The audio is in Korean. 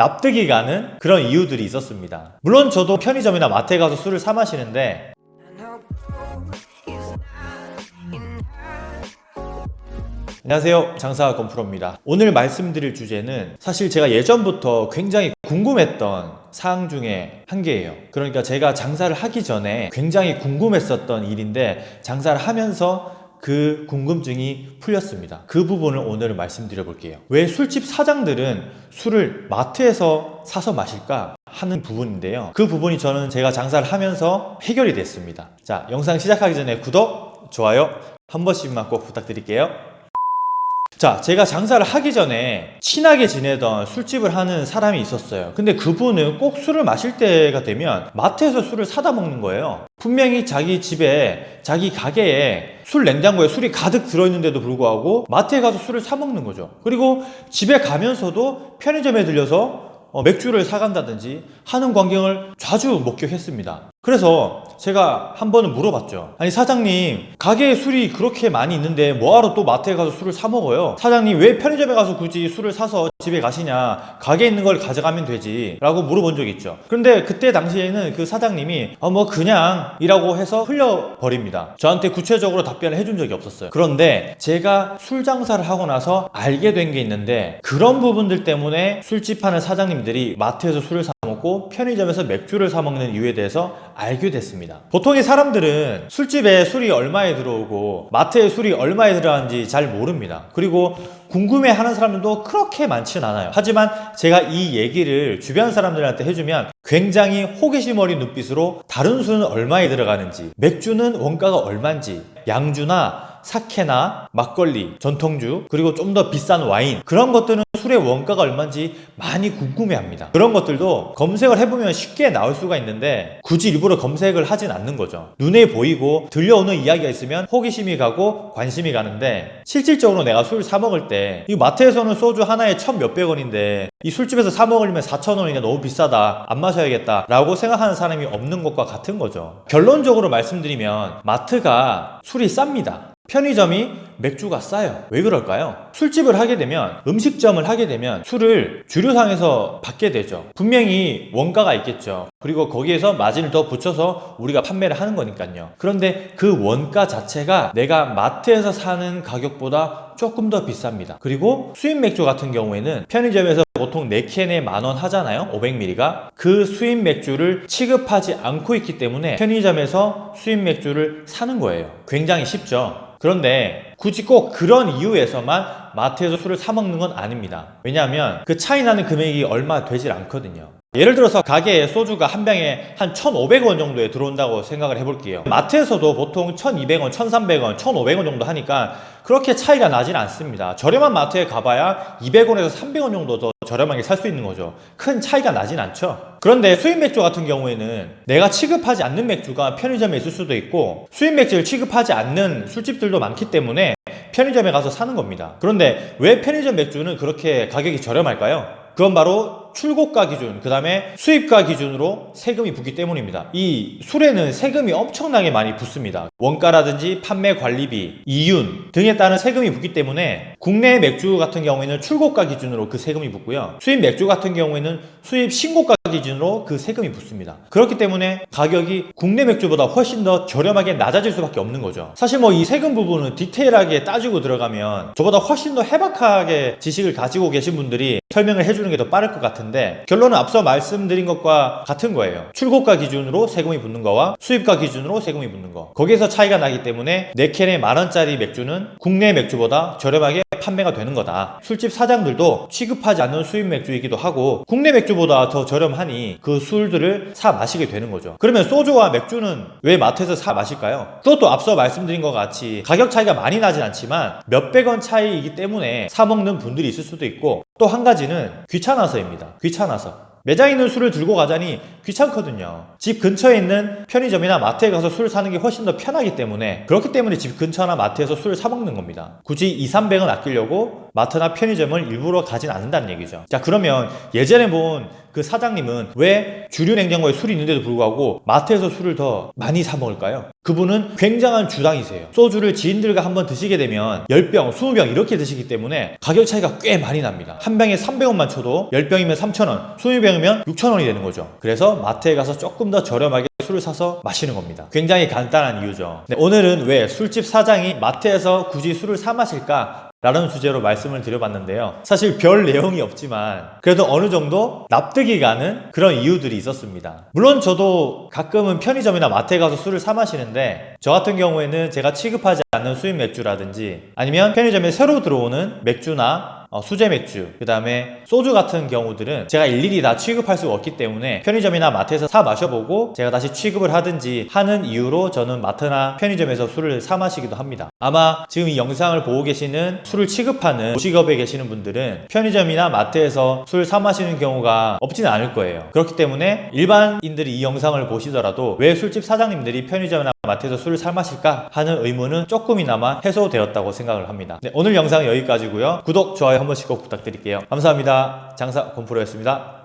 납득이 가는 그런 이유들이 있었습니다. 물론 저도 편의점이나 마트에 가서 술을 사 마시는데 안녕하세요. 장사 건프로입니다. 오늘 말씀드릴 주제는 사실 제가 예전부터 굉장히 궁금했던 사항 중에 한 개예요. 그러니까 제가 장사를 하기 전에 굉장히 궁금했었던 일인데 장사를 하면서 그 궁금증이 풀렸습니다. 그 부분을 오늘 말씀드려 볼게요. 왜 술집 사장들은 술을 마트에서 사서 마실까 하는 부분인데요. 그 부분이 저는 제가 장사를 하면서 해결이 됐습니다. 자 영상 시작하기 전에 구독, 좋아요 한 번씩만 꼭 부탁드릴게요 자, 제가 장사를 하기 전에 친하게 지내던 술집을 하는 사람이 있었어요. 근데 그분은 꼭 술을 마실 때가 되면 마트에서 술을 사다 먹는 거예요. 분명히 자기 집에, 자기 가게에 술 냉장고에 술이 가득 들어있는데도 불구하고 마트에 가서 술을 사 먹는 거죠. 그리고 집에 가면서도 편의점에 들려서 어, 맥주를 사간다든지 하는 광경을 자주 목격했습니다. 그래서 제가 한 번은 물어봤죠. 아니 사장님 가게에 술이 그렇게 많이 있는데 뭐하러 또 마트에 가서 술을 사 먹어요? 사장님 왜 편의점에 가서 굳이 술을 사서 집에 가시냐? 가게에 있는 걸 가져가면 되지 라고 물어본 적이 있죠. 그런데 그때 당시에는 그 사장님이 어, 뭐 그냥 이라고 해서 흘려버립니다. 저한테 구체적으로 답변을 해준 적이 없었어요. 그런데 제가 술 장사를 하고 나서 알게 된 게 있는데 그런 부분들 때문에 술집 하는 사장님들이 마트에서 술을 사 먹고 편의점에서 맥주를 사 먹는 이유에 대해서 알게 됐습니다. 보통의 사람들은 술집에 술이 얼마에 들어오고 마트에 술이 얼마에 들어가는지 잘 모릅니다. 그리고 궁금해 하는 사람들도 그렇게 많지는 않아요. 하지만 제가 이 얘기를 주변 사람들한테 해주면 굉장히 호기심 어린 눈빛으로 다른 술은 얼마에 들어가는지 맥주는 원가가 얼마인지 양주나 사케나 막걸리, 전통주, 그리고 좀 더 비싼 와인 그런 것들은 술의 원가가 얼마인지 많이 궁금해합니다. 그런 것들도 검색을 해보면 쉽게 나올 수가 있는데 굳이 일부러 검색을 하진 않는 거죠. 눈에 보이고 들려오는 이야기가 있으면 호기심이 가고 관심이 가는데 실질적으로 내가 술 사 먹을 때 이 마트에서는 소주 하나에 천 몇백 원인데 이 술집에서 사 먹으려면 사천 원이니까 너무 비싸다 안 마셔야겠다 라고 생각하는 사람이 없는 것과 같은 거죠. 결론적으로 말씀드리면 마트가 술이 쌉니다. 편의점이 맥주가 싸요. 왜 그럴까요? 술집을 하게 되면 음식점을 하게 되면 술을 주류상에서 받게 되죠. 분명히 원가가 있겠죠. 그리고 거기에서 마진을 더 붙여서 우리가 판매를 하는 거니까요. 그런데 그 원가 자체가 내가 마트에서 사는 가격보다 조금 더 비쌉니다. 그리고 수입 맥주 같은 경우에는 편의점에서 보통 4캔에 만원 하잖아요 500ml가 그 수입 맥주를 취급하지 않고 있기 때문에 편의점에서 수입 맥주를 사는 거예요 굉장히 쉽죠 그런데 굳이 꼭 그런 이유에서만 마트에서 술을 사 먹는 건 아닙니다. 왜냐하면 그 차이 나는 금액이 얼마 되질 않거든요. 예를 들어서 가게에 소주가 한 병에 한 1,500원 정도에 들어온다고 생각을 해볼게요. 마트에서도 보통 1,200원, 1,300원, 1,500원 정도 하니까 그렇게 차이가 나진 않습니다. 저렴한 마트에 가봐야 200원에서 300원 정도 더 저렴하게 살 수 있는 거죠. 큰 차이가 나진 않죠. 그런데 수입 맥주 같은 경우에는 내가 취급하지 않는 맥주가 편의점에 있을 수도 있고 수입 맥주를 취급하지 않는 술집들도 많기 때문에 편의점에 가서 사는 겁니다 그런데 왜 편의점 맥주는 그렇게 가격이 저렴할까요? 그건 바로 출고가 기준, 그 다음에 수입가 기준으로 세금이 붙기 때문입니다. 이 술에는 세금이 엄청나게 많이 붙습니다. 원가라든지 판매 관리비, 이윤 등에 따른 세금이 붙기 때문에 국내 맥주 같은 경우에는 출고가 기준으로 그 세금이 붙고요. 수입 맥주 같은 경우에는 수입 신고가 기준으로 그 세금이 붙습니다. 그렇기 때문에 가격이 국내 맥주보다 훨씬 더 저렴하게 낮아질 수밖에 없는 거죠. 사실 뭐 이 세금 부분은 디테일하게 따지고 들어가면 저보다 훨씬 더 해박하게 지식을 가지고 계신 분들이 설명을 해주는 게 더 빠를 것 같은데 결론은 앞서 말씀드린 것과 같은 거예요. 출고가 기준으로 세금이 붙는 거와 수입가 기준으로 세금이 붙는 거. 거기에서 차이가 나기 때문에 4캔에 만원짜리 맥주는 국내 맥주보다 저렴하게 판매가 되는 거다. 술집 사장들도 취급하지 않는 수입 맥주이기도 하고 국내 맥주보다 더 저렴하니 그 술들을 사 마시게 되는 거죠. 그러면 소주와 맥주는 왜 마트에서 사 마실까요? 그것도 앞서 말씀드린 것 같이 가격 차이가 많이 나진 않지만 몇백 원 차이이기 때문에 사 먹는 분들이 있을 수도 있고 또 한 가지는 귀찮아서입니다. 귀찮아서. 매장에 있는 술을 들고 가자니 귀찮거든요. 집 근처에 있는 편의점이나 마트에 가서 술을 사는 게 훨씬 더 편하기 때문에 그렇기 때문에 집 근처나 마트에서 술을 사 먹는 겁니다. 굳이 2, 300원 아끼려고 마트나 편의점을 일부러 가진 않는다는 얘기죠. 자 그러면 예전에 본그 사장님은 왜 주류 냉장고에 술이 있는데도 불구하고 마트에서 술을 더 많이 사 먹을까요? 그분은 굉장한 주당이세요. 소주를 지인들과 한번 드시게 되면 10병, 20병 이렇게 드시기 때문에 가격 차이가 꽤 많이 납니다. 한 병에 300원만 쳐도 10병이면 3,000원, 20병이면 6,000원이 되는 거죠. 그래서 마트에 가서 조금 더 저렴하게 술을 사서 마시는 겁니다. 굉장히 간단한 이유죠. 네, 오늘은 왜 술집 사장이 마트에서 굳이 술을 사 마실까? 라는 주제로 말씀을 드려봤는데요. 사실 별 내용이 없지만 그래도 어느 정도 납득이 가는 그런 이유들이 있었습니다. 물론 저도 가끔은 편의점이나 마트에 가서 술을 사 마시는데 저 같은 경우에는 제가 취급하지 않는 수입 맥주라든지 아니면 편의점에 새로 들어오는 맥주나 어, 수제 맥주, 그 다음에 소주 같은 경우들은 제가 일일이 다 취급할 수가 없기 때문에 편의점이나 마트에서 사 마셔보고 제가 다시 취급을 하든지 하는 이유로 저는 마트나 편의점에서 술을 사 마시기도 합니다. 아마 지금 이 영상을 보고 계시는 술을 취급하는 직업에 계시는 분들은 편의점이나 마트에서 술 사 마시는 경우가 없지는 않을 거예요. 그렇기 때문에 일반인들이 이 영상을 보시더라도 왜 술집 사장님들이 편의점이나 마트에서 술을 사 마실까 하는 의문은 조금이나마 해소되었다고 생각을 합니다. 네, 오늘 영상은 여기까지고요. 구독, 좋아요 한 번씩 꼭 부탁드릴게요. 감사합니다. 장사 곰프로였습니다.